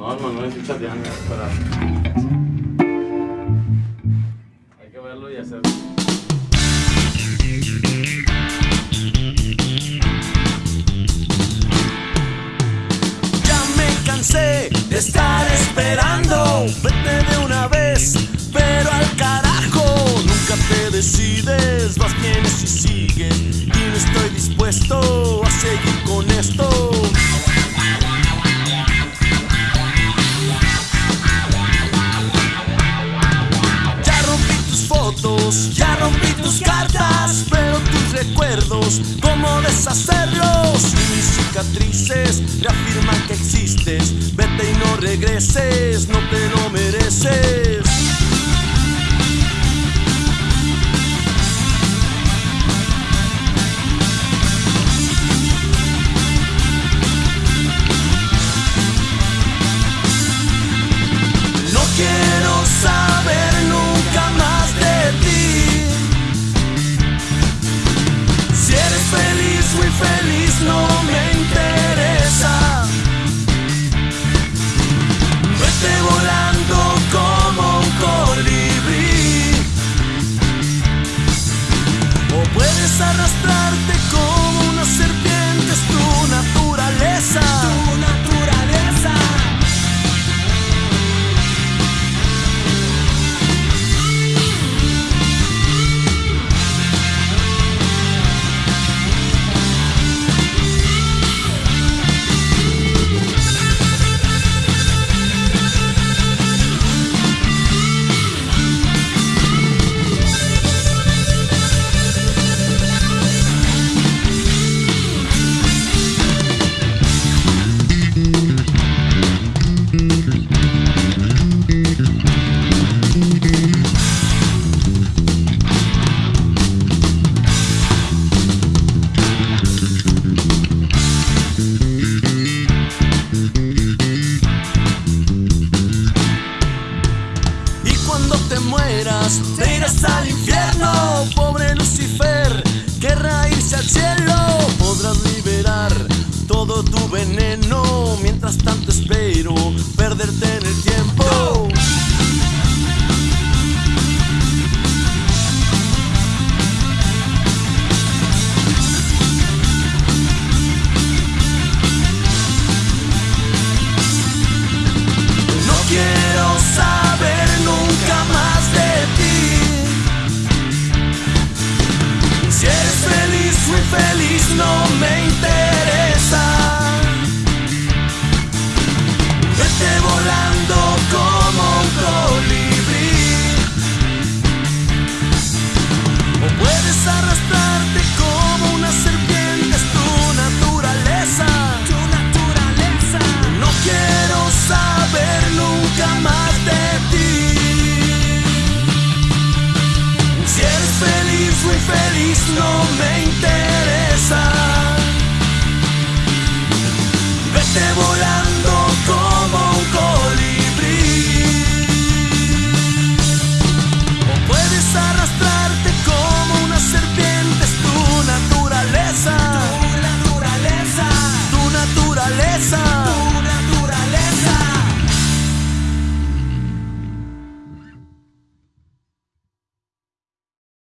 No, el Manuel estoy chateando, espera. Hay que verlo y hacerlo. Ya me cansé de estar esperando. Vete de una vez, pero al carajo. Nunca te decides, vas vienes y sigues. Y no estoy dispuesto a seguir Ya rompí tus fotos, ya rompí tus cartas, pero tus recuerdos, ¿cómo deshacerlos? Y mis cicatrices reafirman que existes. Vete y no regreses, no te lo mereces. Muy feliz, no me interesa. Vete volando como un colibrí. O puedes arrastrarte como quiero saber nunca más de ti. Si eres feliz, muy feliz, no me interesa. Vete volando como un colibrí. O puedes arrastrarte feliz, no me interesa. Vete volando